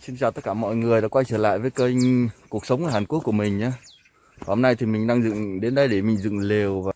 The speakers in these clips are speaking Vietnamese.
Xin chào tất cả mọi người đã quay trở lại với kênh cuộc sống ở Hàn Quốc của mình nhé. Hôm nay thì mình đang dựng, đến đây để mình dựng lều và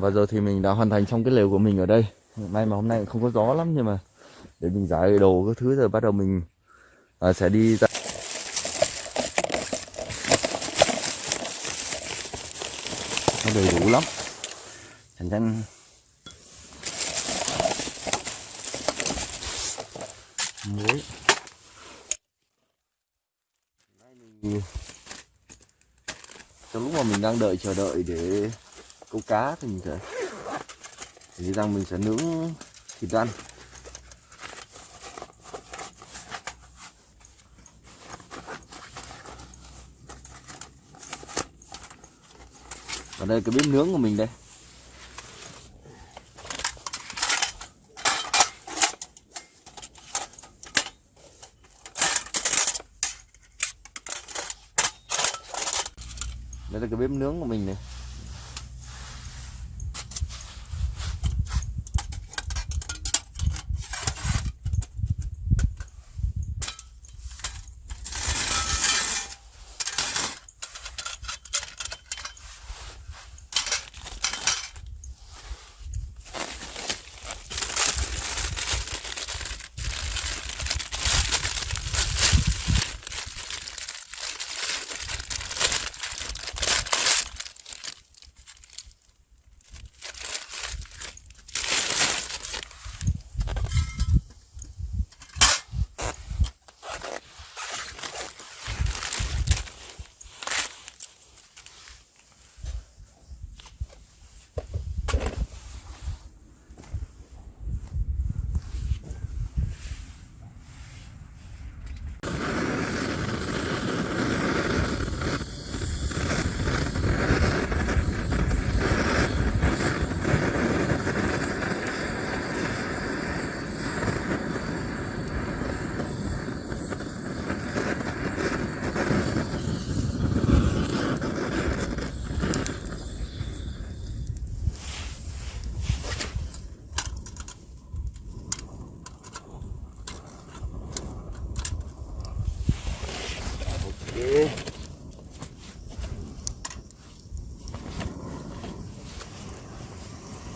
và giờ thì mình đã hoàn thành xong cái lều của mình ở đây. May mà hôm nay không có gió lắm nhưng mà để mình giải đồ các thứ rồi bắt đầu mình à, sẽ đi ra. Nó đầy đủ lắm. Thành ra muối. Mình trong lúc mà mình đang đợi chờ đợi để câu cá thì mình sẽ thì rằng mình sẽ nướng thịt ăn. Ở đây cái bếp nướng của mình đây. Đây là cái bếp nướng của mình này.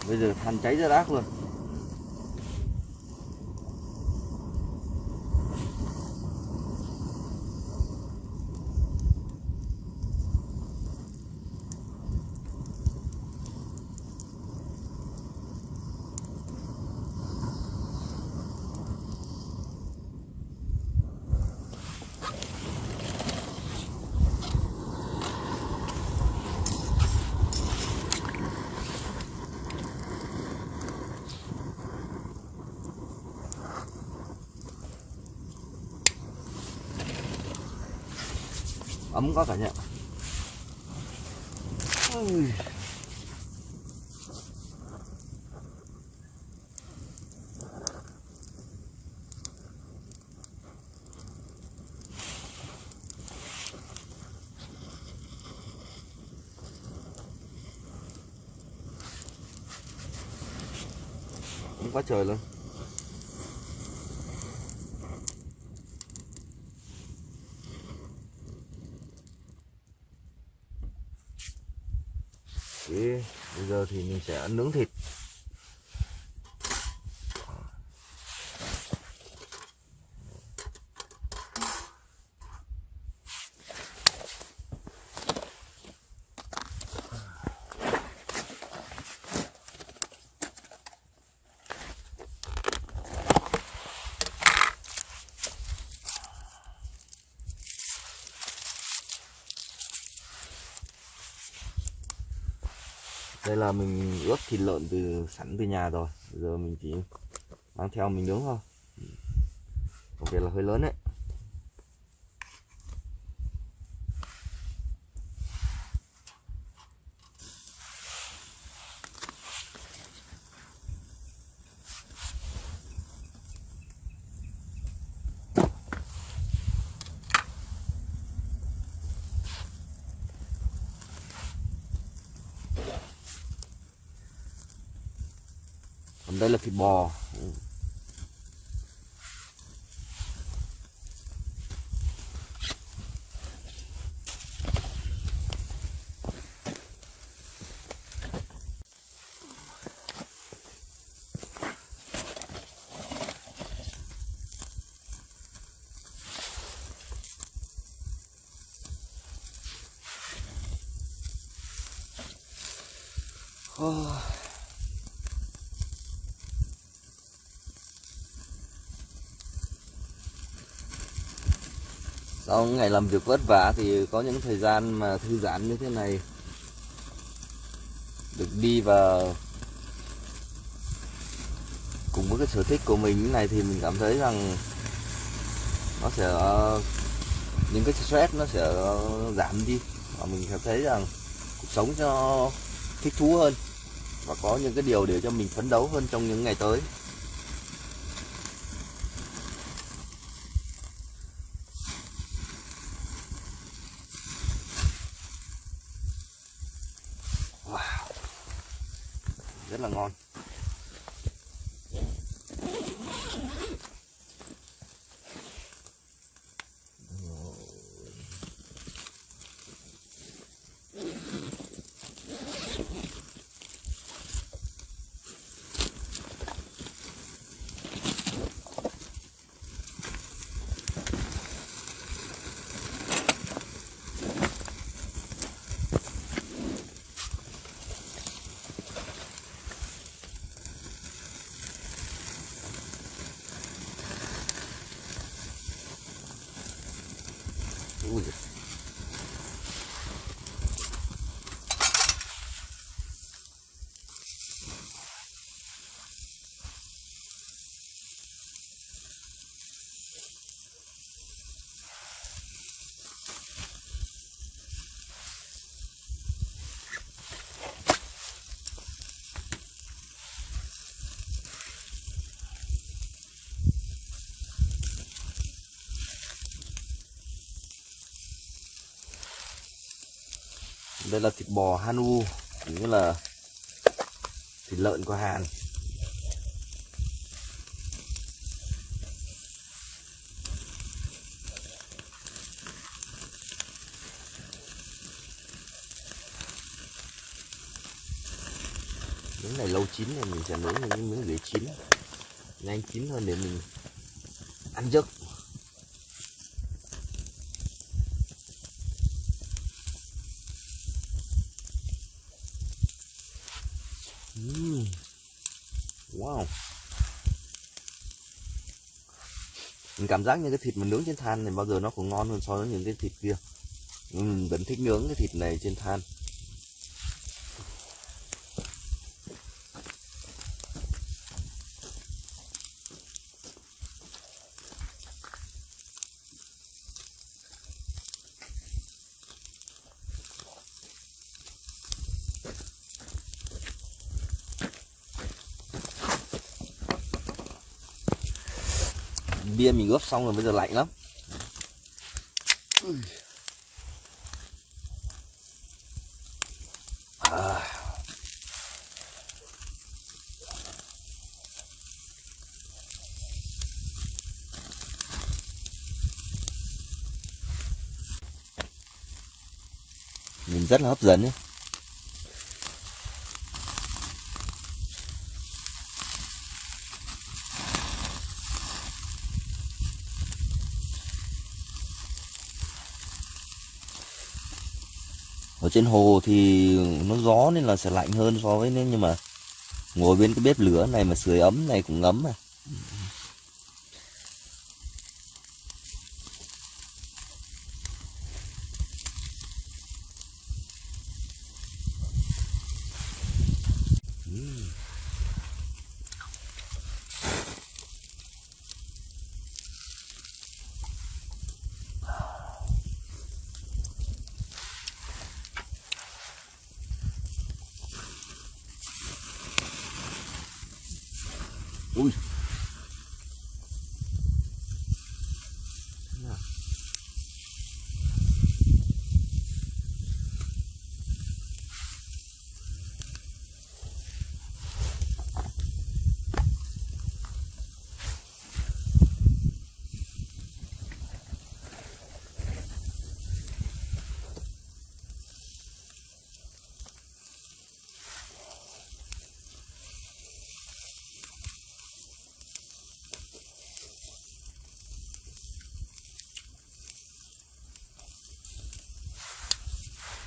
Bây giờ than cháy ra đác luôn. Ấm quá cả nhà Ôi. quá trời luôn Thế bây giờ thì mình sẽ nướng thịt. Đây là mình ướp thịt lợn từ, sẵn từ nhà rồi. Bây giờ mình chỉ mang theo mình nướng thôi. Ừ. OK là hơi lớn đấy. Còn đây là thịt bò Oh sau ngày làm việc vất vả thì có những thời gian mà thư giãn như thế này. Được đi và cùng với cái sở thích của mình như này thì mình cảm thấy rằng nó sẽ, những cái stress nó sẽ giảm đi. Và mình cảm thấy rằng cuộc sống cho thích thú hơn và có những cái điều để cho mình phấn đấu hơn trong những ngày tới wow. rất là ngon Ui đây là thịt bò Hanu cũng như là thịt lợn của Hàn. Miếng này lâu chín thì mình sẽ nướng những miếng dưới chín. Nhanh chín hơn để mình ăn giấc. Cảm giác như cái thịt mà nướng trên than này bao giờ nó cũng ngon hơn so với những cái thịt kia. Ừ, mình vẫn thích nướng cái thịt này trên than. Bia mình ướp xong rồi bây giờ lạnh lắm à. nhìn rất là hấp dẫn ấy. Trên hồ thì nó gió nên là sẽ lạnh hơn so với nên nhưng mà ngồi bên cái bếp lửa này mà sưởi ấm này cũng ngấm mà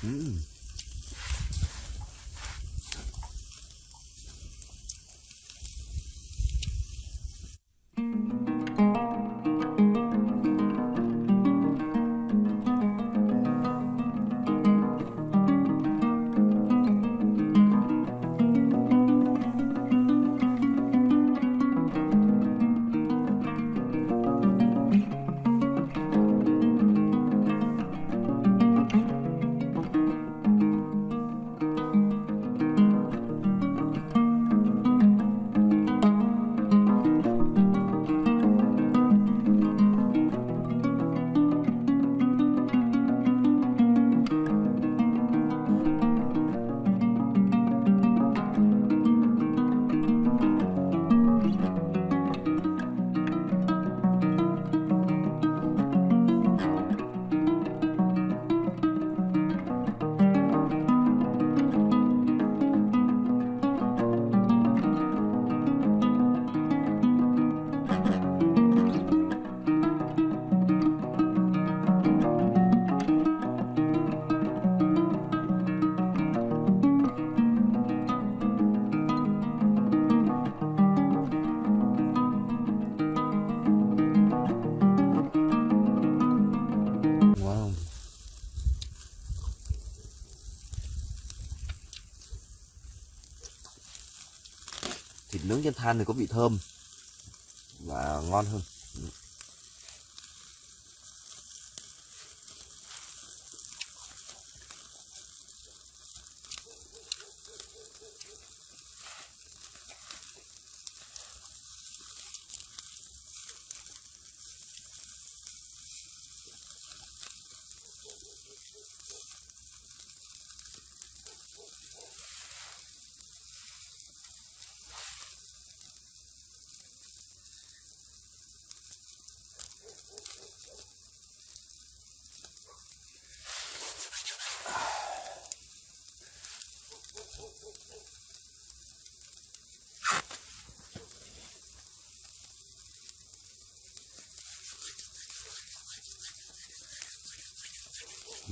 Mm. Trên than thì có vị thơm và ngon hơn.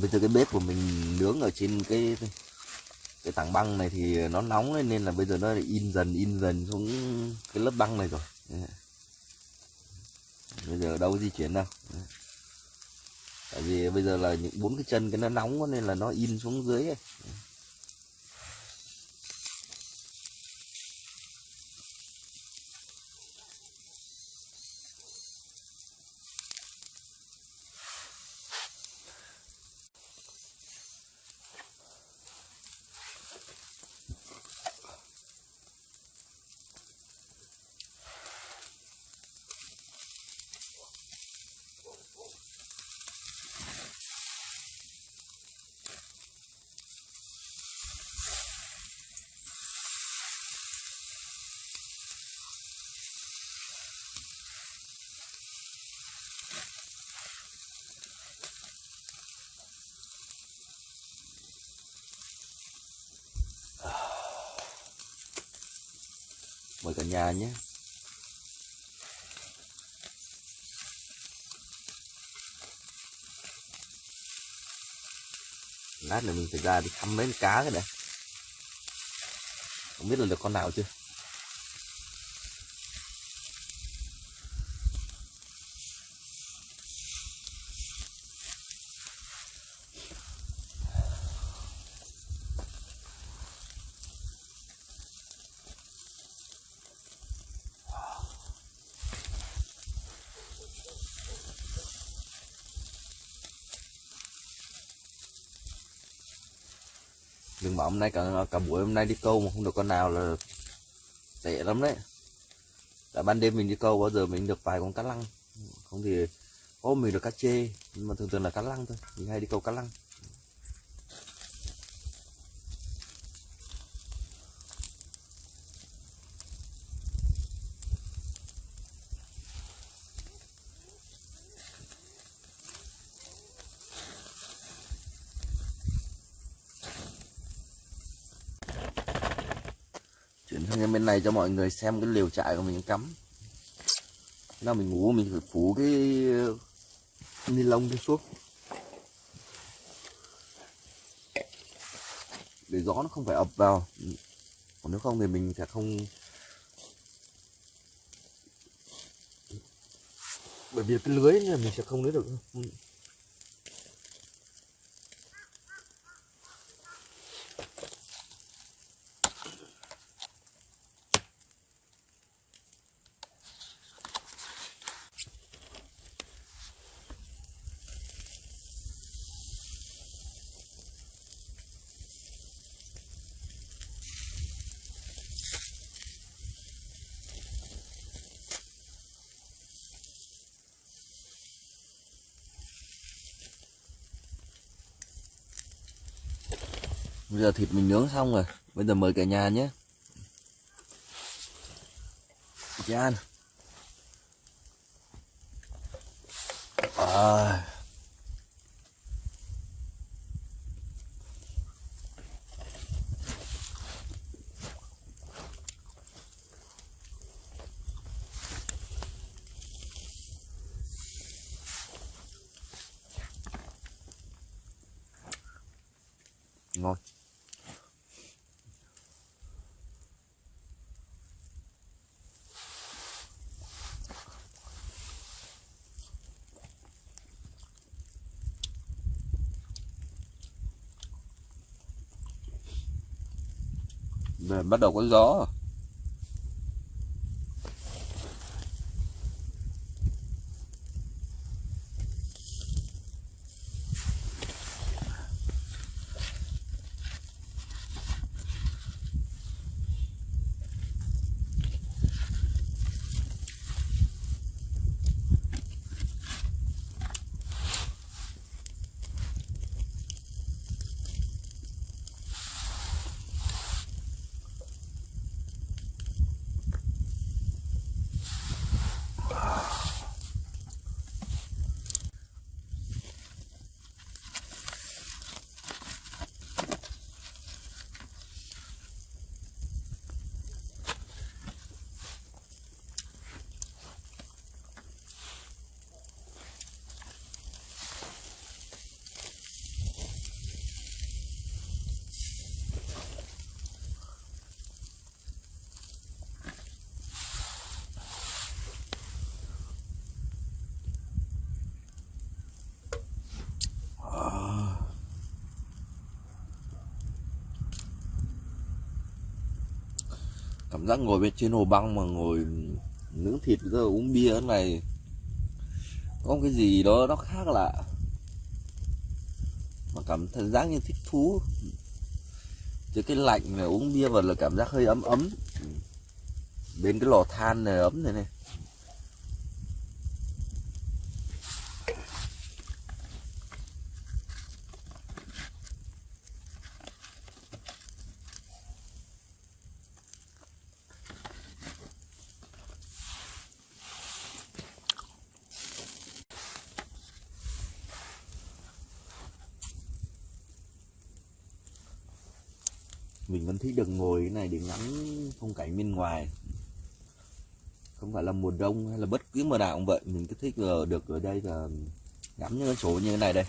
Bây giờ cái bếp của mình nướng ở trên cái cái tảng băng này thì nó nóng lên nên là bây giờ nó in dần in dần xuống cái lớp băng này rồi. Bây giờ đâu di chuyển đâu. Tại vì bây giờ là những bốn cái chân cái nó nóng nên là nó in xuống dưới ấy. Cả nhà nhé. Lát nữa mình phải ra đi thăm mấy con cá cái này không biết là được con nào chưa? Đừng bảo hôm nay cả cả buổi hôm nay đi câu mà không được con nào là tệ lắm đấy. Tại ban đêm mình đi câu, bao giờ mình được vài con cá lăng. Không thì ô mình được cá chê, nhưng mà thường thường là cá lăng thôi. Mình hay đi câu cá lăng. Chuyển sang bên này cho mọi người xem cái liều trại của mình cắm. Là mình ngủ mình phải phủ cái ni lông cái xuống. Để gió nó không phải ập vào. Còn nếu không thì mình sẽ không bởi vì cái lưới này mình sẽ không lấy được. Bây giờ thịt mình nướng xong rồi Bây giờ mời cả nhà nhé ăn. à. ngon Về bắt đầu có gió. Cảm giác ngồi bên trên hồ băng mà ngồi nướng thịt rồi uống bia này, có cái gì đó nó khác lạ. Mà cảm thấy giác như thích thú. Chứ cái lạnh này uống bia vào là cảm giác hơi ấm ấm. Bên cái lò than này ấm này này. Mình vẫn thích được ngồi cái này để ngắm phong cảnh bên ngoài. Không phải là mùa đông hay là bất cứ mùa nào cũng vậy. Mình cứ thích được ở đây và ngắm những cái chỗ như thế này đây.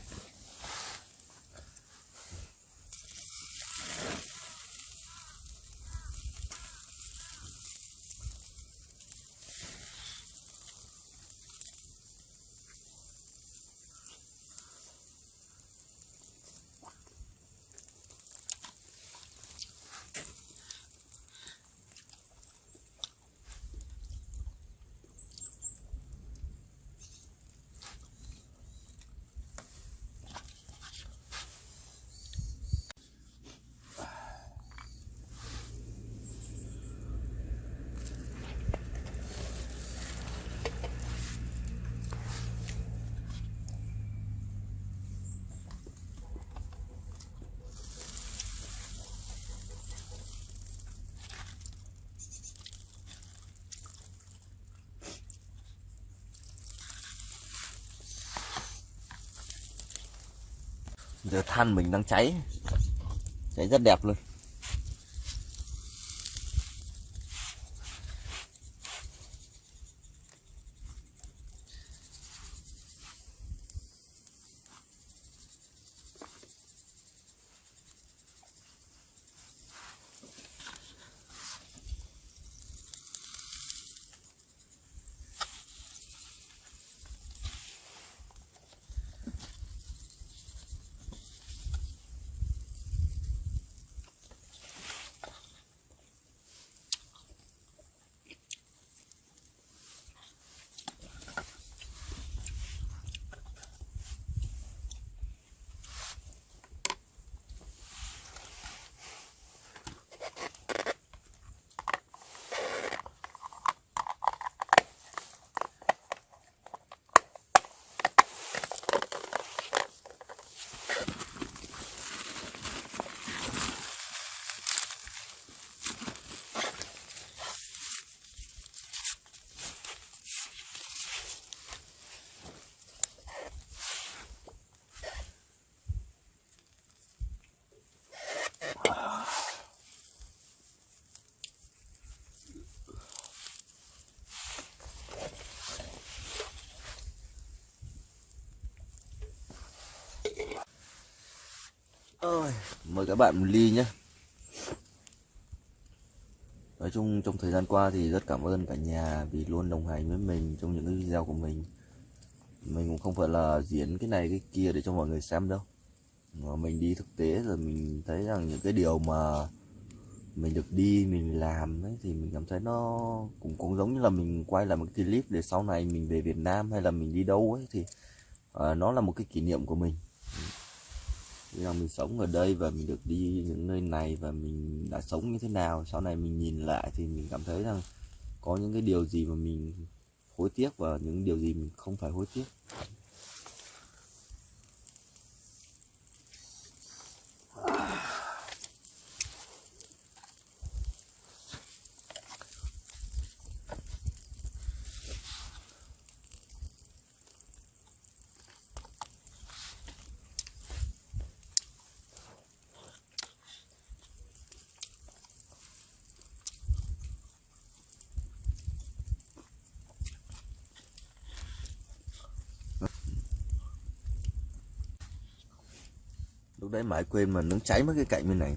Giờ than mình đang cháy. Cháy rất đẹp luôn. Mời các bạn một ly nhé. Nói chung trong thời gian qua thì rất cảm ơn cả nhà vì luôn đồng hành với mình trong những cái video của mình. Mình cũng không phải là diễn cái này cái kia để cho mọi người xem đâu. Mà mình đi thực tế rồi mình thấy rằng những cái điều mà mình được đi mình làm ấy thì mình cảm thấy nó cũng cũng giống như là mình quay lại một cái clip để sau này mình về Việt Nam hay là mình đi đâu ấy thì uh, nó là một cái kỷ niệm của mình. Bây giờ mình sống ở đây và mình được đi những nơi này và mình đã sống như thế nào. Sau này mình nhìn lại thì mình cảm thấy rằng có những cái điều gì mà mình hối tiếc và những điều gì mình không phải hối tiếc. Lúc đấy mãi quên mà nó cháy mất cái cạnh bên này.